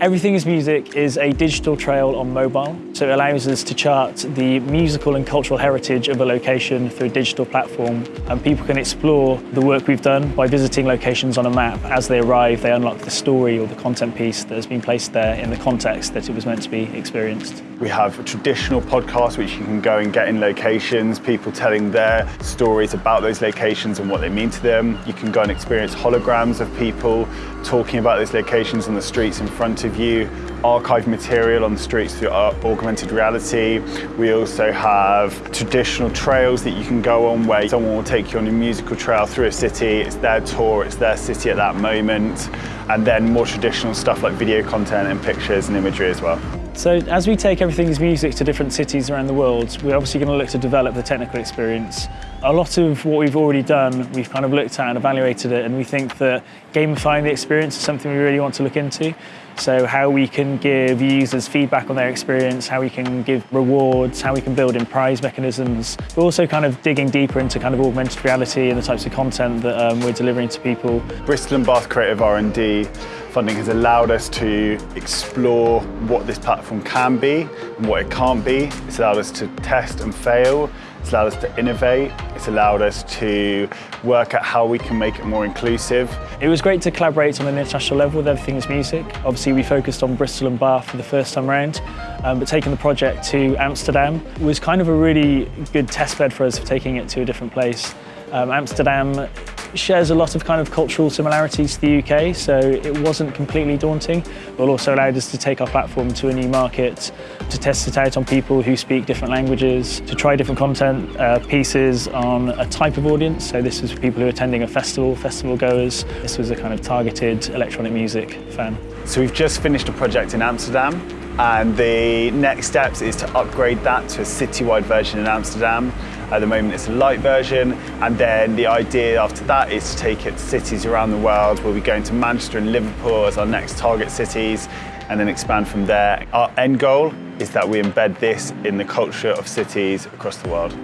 Everything is Music is a digital trail on mobile, so it allows us to chart the musical and cultural heritage of a location through a digital platform, and people can explore the work we've done by visiting locations on a map. As they arrive, they unlock the story or the content piece that has been placed there in the context that it was meant to be experienced. We have a traditional podcasts which you can go and get in locations, people telling their stories about those locations and what they mean to them. You can go and experience holograms of people talking about those locations on the streets in front of you, archive material on the streets through augmented reality. We also have traditional trails that you can go on where someone will take you on a musical trail through a city. It's their tour, it's their city at that moment. And then more traditional stuff like video content and pictures and imagery as well. So as we take everything's music to different cities around the world, we're obviously going to look to develop the technical experience. A lot of what we've already done, we've kind of looked at and evaluated it, and we think that gamifying the experience is something we really want to look into. So how we can give users feedback on their experience, how we can give rewards, how we can build in prize mechanisms. We're also kind of digging deeper into kind of augmented reality and the types of content that um, we're delivering to people. Bristol and Bath Creative R&D funding has allowed us to explore what this platform can be and what it can't be. It's allowed us to test and fail it's allowed us to innovate. It's allowed us to work at how we can make it more inclusive. It was great to collaborate on an international level with Everything is Music. Obviously, we focused on Bristol and Bath for the first time around, um, but taking the project to Amsterdam was kind of a really good test bed for us for taking it to a different place. Um, Amsterdam shares a lot of kind of cultural similarities to the UK, so it wasn't completely daunting, but also allowed us to take our platform to a new market, to test it out on people who speak different languages, to try different content uh, pieces on a type of audience. So this was for people who are attending a festival, festival goers. This was a kind of targeted electronic music fan. So we've just finished a project in Amsterdam and the next steps is to upgrade that to a citywide version in Amsterdam. At the moment, it's a light version. And then the idea after that is to take it to cities around the world. We'll be going to Manchester and Liverpool as our next target cities and then expand from there. Our end goal is that we embed this in the culture of cities across the world.